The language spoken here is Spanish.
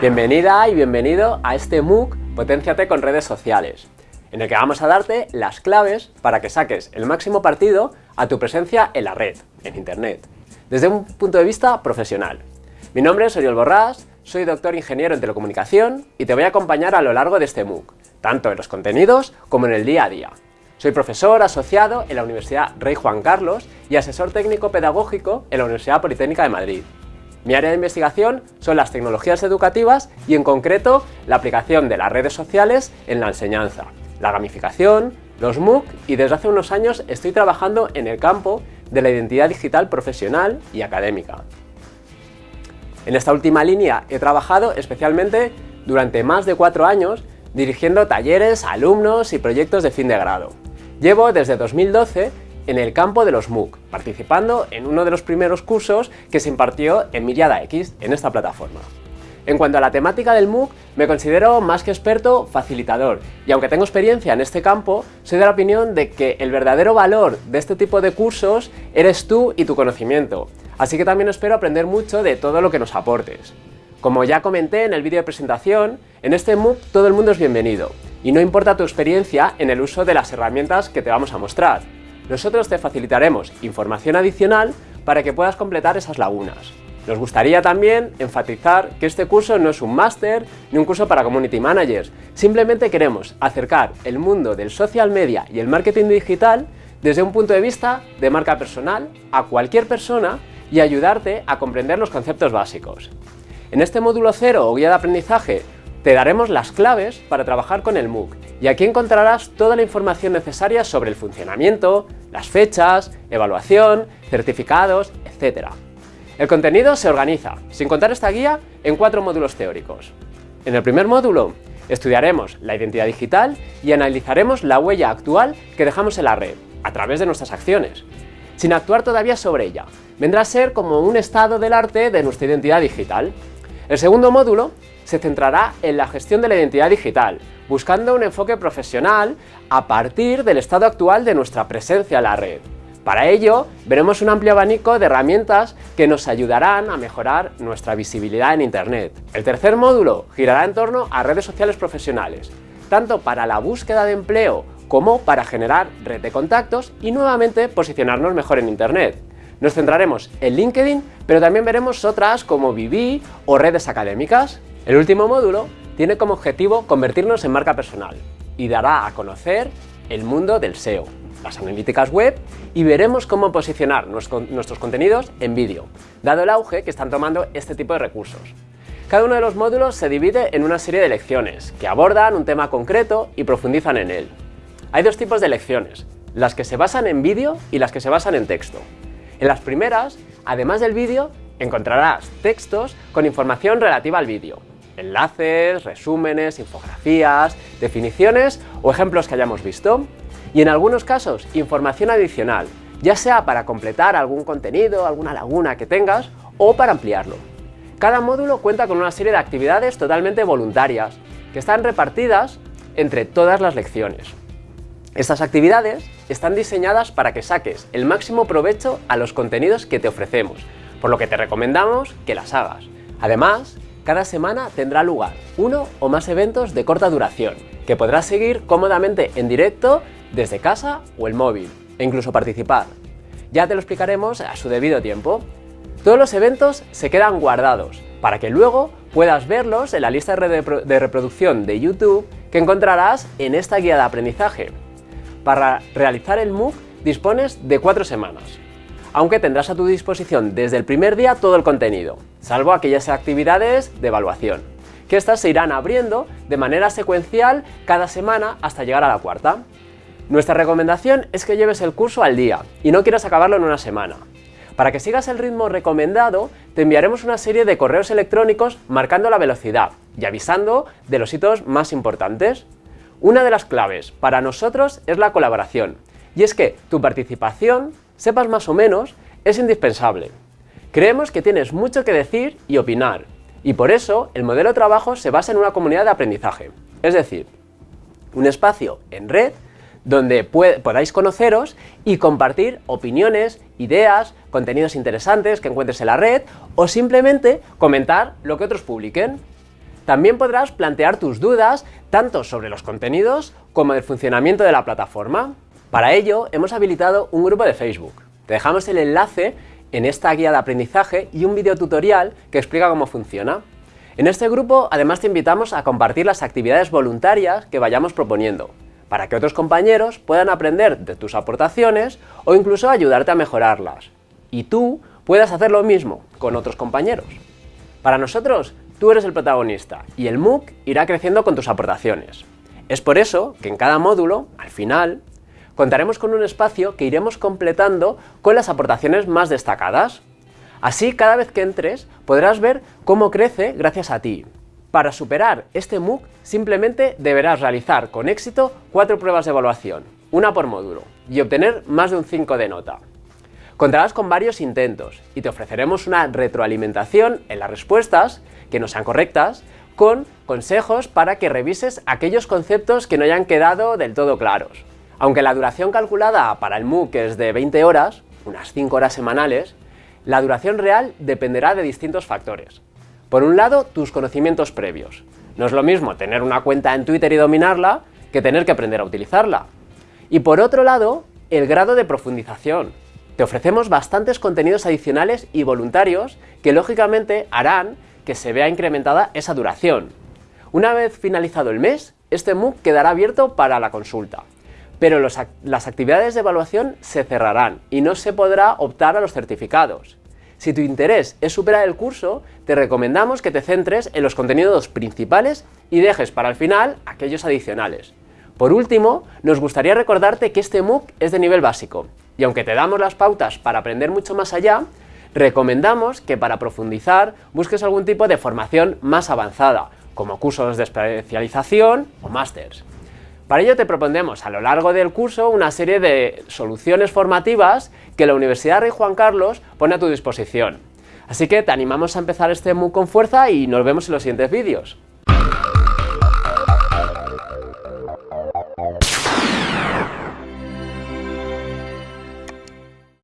Bienvenida y bienvenido a este MOOC Potenciate con redes sociales, en el que vamos a darte las claves para que saques el máximo partido a tu presencia en la red, en Internet, desde un punto de vista profesional. Mi nombre es Oriol Borrás, soy doctor ingeniero en telecomunicación y te voy a acompañar a lo largo de este MOOC, tanto en los contenidos como en el día a día. Soy profesor asociado en la Universidad Rey Juan Carlos y asesor técnico pedagógico en la Universidad Politécnica de Madrid. Mi área de investigación son las tecnologías educativas y en concreto la aplicación de las redes sociales en la enseñanza, la gamificación, los MOOC y desde hace unos años estoy trabajando en el campo de la identidad digital profesional y académica. En esta última línea he trabajado especialmente durante más de cuatro años dirigiendo talleres, alumnos y proyectos de fin de grado. Llevo desde 2012 en el campo de los MOOC, participando en uno de los primeros cursos que se impartió en Miriada X, en esta plataforma. En cuanto a la temática del MOOC, me considero más que experto facilitador, y aunque tengo experiencia en este campo, soy de la opinión de que el verdadero valor de este tipo de cursos eres tú y tu conocimiento, así que también espero aprender mucho de todo lo que nos aportes. Como ya comenté en el vídeo de presentación, en este MOOC todo el mundo es bienvenido, y no importa tu experiencia en el uso de las herramientas que te vamos a mostrar, nosotros te facilitaremos información adicional para que puedas completar esas lagunas. Nos gustaría también enfatizar que este curso no es un máster ni un curso para Community Managers, simplemente queremos acercar el mundo del social media y el marketing digital desde un punto de vista de marca personal a cualquier persona y ayudarte a comprender los conceptos básicos. En este módulo cero o guía de aprendizaje te daremos las claves para trabajar con el MOOC y aquí encontrarás toda la información necesaria sobre el funcionamiento, las fechas, evaluación, certificados, etc. El contenido se organiza, sin contar esta guía, en cuatro módulos teóricos. En el primer módulo estudiaremos la identidad digital y analizaremos la huella actual que dejamos en la red, a través de nuestras acciones, sin actuar todavía sobre ella. Vendrá a ser como un estado del arte de nuestra identidad digital. El segundo módulo se centrará en la gestión de la identidad digital, buscando un enfoque profesional a partir del estado actual de nuestra presencia en la red. Para ello, veremos un amplio abanico de herramientas que nos ayudarán a mejorar nuestra visibilidad en Internet. El tercer módulo girará en torno a redes sociales profesionales, tanto para la búsqueda de empleo como para generar red de contactos y nuevamente posicionarnos mejor en Internet. Nos centraremos en LinkedIn, pero también veremos otras como Vivi o redes académicas. El último módulo tiene como objetivo convertirnos en marca personal y dará a conocer el mundo del SEO, las analíticas web y veremos cómo posicionar nuestros contenidos en vídeo, dado el auge que están tomando este tipo de recursos. Cada uno de los módulos se divide en una serie de lecciones que abordan un tema concreto y profundizan en él. Hay dos tipos de lecciones, las que se basan en vídeo y las que se basan en texto. En las primeras, además del vídeo, encontrarás textos con información relativa al vídeo, enlaces, resúmenes, infografías, definiciones o ejemplos que hayamos visto. Y en algunos casos, información adicional, ya sea para completar algún contenido, alguna laguna que tengas o para ampliarlo. Cada módulo cuenta con una serie de actividades totalmente voluntarias que están repartidas entre todas las lecciones. Estas actividades están diseñadas para que saques el máximo provecho a los contenidos que te ofrecemos, por lo que te recomendamos que las hagas. Además, cada semana tendrá lugar uno o más eventos de corta duración, que podrás seguir cómodamente en directo desde casa o el móvil, e incluso participar. Ya te lo explicaremos a su debido tiempo. Todos los eventos se quedan guardados, para que luego puedas verlos en la lista de reproducción de YouTube que encontrarás en esta guía de aprendizaje. Para realizar el MOOC dispones de cuatro semanas, aunque tendrás a tu disposición desde el primer día todo el contenido, salvo aquellas actividades de evaluación, que estas se irán abriendo de manera secuencial cada semana hasta llegar a la cuarta. Nuestra recomendación es que lleves el curso al día y no quieras acabarlo en una semana. Para que sigas el ritmo recomendado, te enviaremos una serie de correos electrónicos marcando la velocidad y avisando de los hitos más importantes. Una de las claves para nosotros es la colaboración, y es que tu participación sepas más o menos, es indispensable. Creemos que tienes mucho que decir y opinar, y por eso el modelo de trabajo se basa en una comunidad de aprendizaje, es decir, un espacio en red donde podáis conoceros y compartir opiniones, ideas, contenidos interesantes que encuentres en la red o simplemente comentar lo que otros publiquen. También podrás plantear tus dudas tanto sobre los contenidos como del funcionamiento de la plataforma. Para ello hemos habilitado un grupo de Facebook. Te dejamos el enlace en esta guía de aprendizaje y un video tutorial que explica cómo funciona. En este grupo además te invitamos a compartir las actividades voluntarias que vayamos proponiendo, para que otros compañeros puedan aprender de tus aportaciones o incluso ayudarte a mejorarlas. Y tú puedas hacer lo mismo con otros compañeros. Para nosotros, tú eres el protagonista y el MOOC irá creciendo con tus aportaciones. Es por eso que en cada módulo, al final, contaremos con un espacio que iremos completando con las aportaciones más destacadas. Así, cada vez que entres, podrás ver cómo crece gracias a ti. Para superar este MOOC, simplemente deberás realizar con éxito cuatro pruebas de evaluación, una por módulo, y obtener más de un 5 de nota. Contarás con varios intentos y te ofreceremos una retroalimentación en las respuestas, que no sean correctas, con consejos para que revises aquellos conceptos que no hayan quedado del todo claros. Aunque la duración calculada para el MOOC es de 20 horas, unas 5 horas semanales, la duración real dependerá de distintos factores. Por un lado, tus conocimientos previos. No es lo mismo tener una cuenta en Twitter y dominarla que tener que aprender a utilizarla. Y por otro lado, el grado de profundización. Te ofrecemos bastantes contenidos adicionales y voluntarios que lógicamente harán que se vea incrementada esa duración. Una vez finalizado el mes, este MOOC quedará abierto para la consulta, pero las actividades de evaluación se cerrarán y no se podrá optar a los certificados. Si tu interés es superar el curso, te recomendamos que te centres en los contenidos principales y dejes para el final aquellos adicionales. Por último, nos gustaría recordarte que este MOOC es de nivel básico, y aunque te damos las pautas para aprender mucho más allá, recomendamos que para profundizar busques algún tipo de formación más avanzada, como cursos de especialización o másters. Para ello te propondremos a lo largo del curso una serie de soluciones formativas que la Universidad Rey Juan Carlos pone a tu disposición. Así que te animamos a empezar este MOOC con fuerza y nos vemos en los siguientes vídeos.